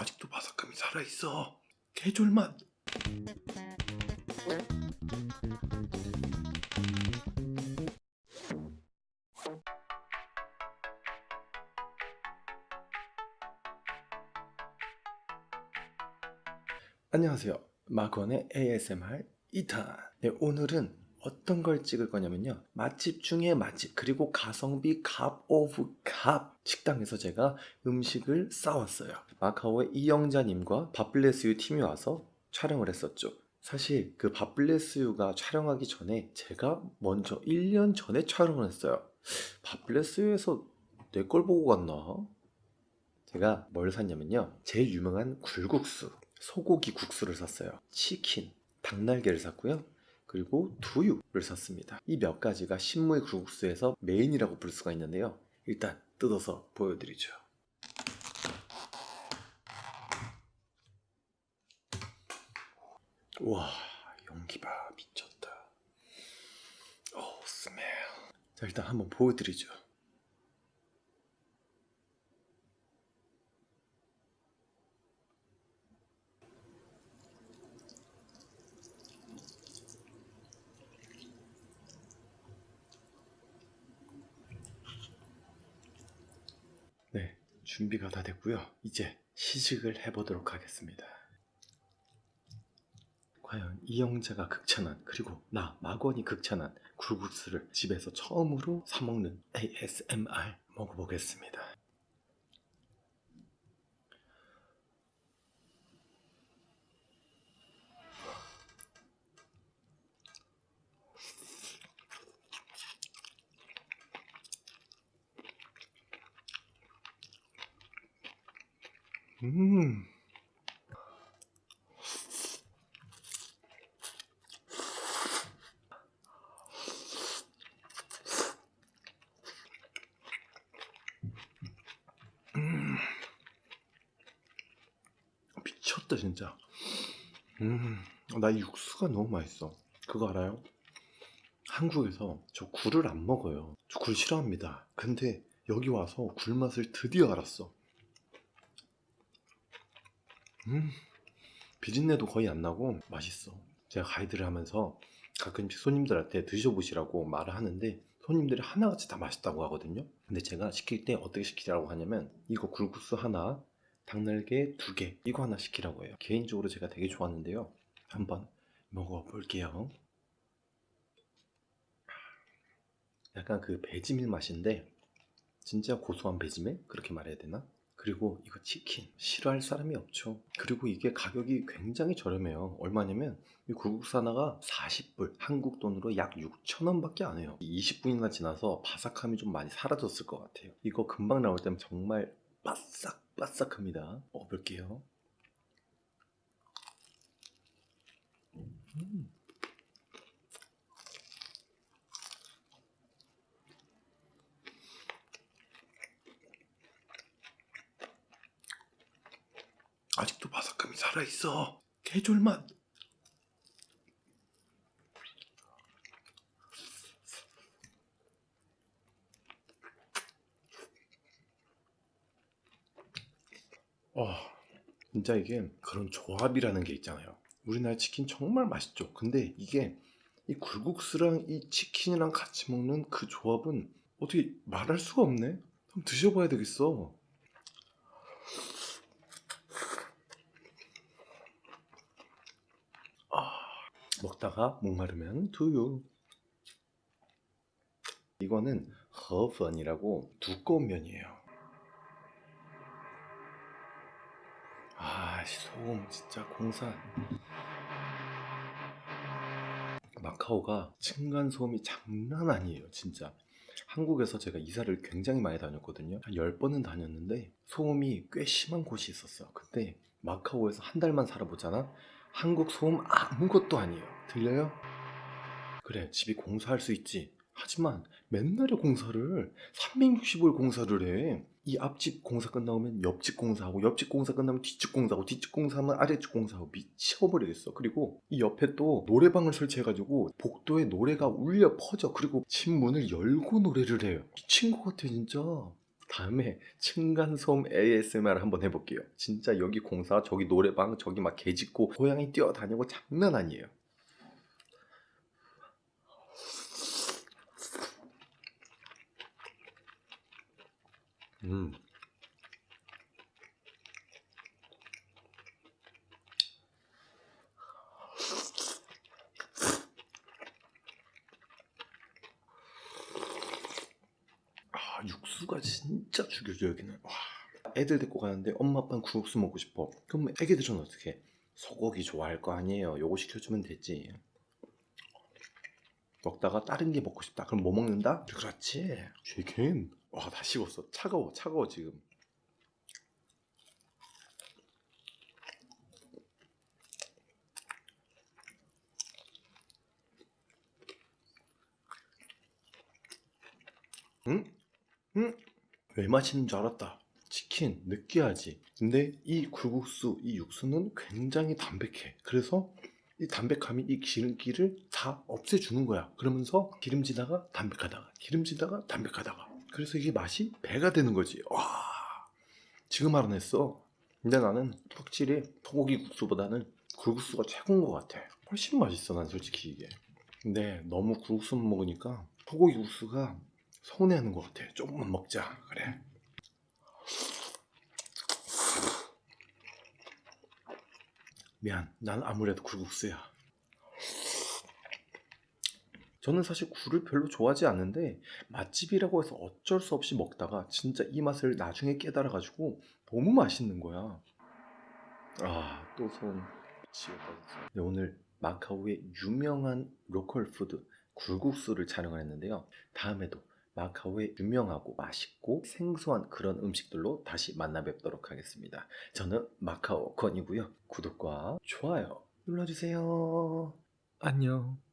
아직도 바삭함이 살아있어. 개존맛. 안녕하세요. 마건의 ASMR 2탄. 네, 오늘은 어떤 걸 찍을 거냐면요. 맛집 중에 맛집, 그리고 가성비 값 오브 값 식당에서 제가 음식을 싸왔어요. 마카오의 이영자님과 밥블레스유 팀이 와서 촬영을 했었죠. 사실 그 밥블레스유가 촬영하기 전에 제가 먼저 1년 전에 촬영을 했어요. 밥블레스유에서 내 걸 보고 갔나? 제가 뭘 샀냐면요. 제일 유명한 굴국수, 소고기 국수를 샀어요. 치킨, 닭날개를 샀고요. 그리고 두유를 샀습니다. 이 몇 가지가 신무의 굴국수에서 메인이라고 볼 수가 있는데요. 일단 뜯어서 보여드리죠. 와, 연기 봐 미쳤다. 오, 스멜. 자, 일단 한번 보여드리죠. 네, 준비가 다 됐고요. 이제 시식을 해보도록 하겠습니다. 과연 이영자가 극찬한 그리고 나 마건이 극찬한 굴국수를 집에서 처음으로 사 먹는 ASMR 먹어보겠습니다. 음. 음. 미쳤다 진짜. 음. 나이 육수가 너무 맛있어. 그거 알아요? 한국에서 저 굴을 안 먹어요. 저 굴 싫어합니다. 근데 여기 와서 굴 맛을 드디어 알았어. 음, 비린내도 거의 안 나고 맛있어. 제가 가이드를 하면서 가끔씩 손님들한테 드셔보시라고 말을 하는데 손님들이 하나같이 다 맛있다고 하거든요. 근데 제가 시킬 때 어떻게 시키라고 하냐면 이거 굴국수 하나, 닭날개 두 개, 이거 하나 시키라고 해요. 개인적으로 제가 되게 좋았는데요. 한번 먹어볼게요. 약간 그 배지밀 맛인데 진짜 고소한 배지밀? 그렇게 말해야 되나? 그리고 이거 치킨 싫어할 사람이 없죠. 그리고 이게 가격이 굉장히 저렴해요. 얼마냐면 이 굴국수 하나가 40불 한국 돈으로 약 6천원 밖에 안 해요. 20분이나 지나서 바삭함이 좀 많이 사라졌을 것 같아요. 이거 금방 나올 때면 정말 바싹바싹합니다. 먹어볼게요. 음. 바삭함이 살아있어. 개졸맛. 어, 진짜 이게 그런 조합이라는 게 있잖아요. 우리나라 치킨 정말 맛있죠. 근데 이게 이 굴국수랑 이 치킨이랑 같이 먹는 그 조합은 어떻게 말할 수가 없네. 한번 드셔봐야 되겠어. 먹다가 목마르면 두유. 이거는 허펀이라고 두꺼운 면이에요. 아 소금 진짜 공사 마카오가 층간소음이 장난 아니에요 진짜. 한국에서 제가 이사를 굉장히 많이 다녔거든요. 한 10번은 다녔는데 소음이 꽤 심한 곳이 있었어요 근데 마카오에서 한 달만 살아보잖아 한국 소음 아무것도 아니에요. 들려요? 그래 집이 공사할 수 있지. 하지만 맨날에 공사를 365일 공사를 해 이 앞집 공사 끝나면 옆집 공사하고 옆집 공사 끝나면 뒷집 공사하고 뒷집 공사하면 아래집 공사하고 미쳐버리겠어. 그리고 이 옆에 또 노래방을 설치해가지고 복도에 노래가 울려 퍼져. 그리고 집 문을 열고 노래를 해요. 미친 것 같아 진짜 다음에 층간소음 ASMR 한번 해볼게요. 진짜 여기 공사, 저기 노래방, 저기 막 개 짖고 고양이 뛰어다니고 장난 아니에요. 음. 육수가 진짜 죽여줘 여기는. 와. 애들 데리고 가는데 엄마 아빠는 국수 먹고 싶어. 그럼 애기들은 어떻게? 소고기 좋아할 거 아니에요. 요거 시켜주면 되지. 먹다가 다른 게 먹고 싶다. 그럼 뭐 먹는다? 그렇지. 치킨. 와, 다 식었어. 차가워, 차가워 지금. 응? 응? 왜 맛있는 줄 알았다. 치킨 느끼하지. 근데 이 굴국수, 이 육수는 굉장히 담백해. 그래서 이 담백함이 이 기름기를 다 없애주는 거야. 그러면서 기름지다가 담백하다가 기름지다가 담백하다가. 그래서 이게 맛이 배가 되는 거지. 와, 지금 알아냈어. 근데 나는 확실히 소고기 국수보다는 굴국수가 최고인 것 같아. 훨씬 맛있어, 난 솔직히 이게. 근데 너무 굴국수만 먹으니까 소고기 국수가 서운해하는 것 같아. 조금만 먹자. 그래. 미안. 난 아무래도 굴국수야. 저는 사실 굴을 별로 좋아하지 않는데 맛집이라고 해서 어쩔 수 없이 먹다가 진짜 이 맛을 나중에 깨달아 가지고 너무 맛있는 거야. 아, 또손 지웠다 진짜. 네, 오늘 마카오의 유명한 로컬 푸드 굴국수를 촬영을 했는데요. 다음에도 마카오의 유명하고 맛있고 생소한 그런 음식들로 다시 만나 뵙도록 하겠습니다. 저는 마카오 건이고요. 구독과 좋아요 눌러주세요. 안녕.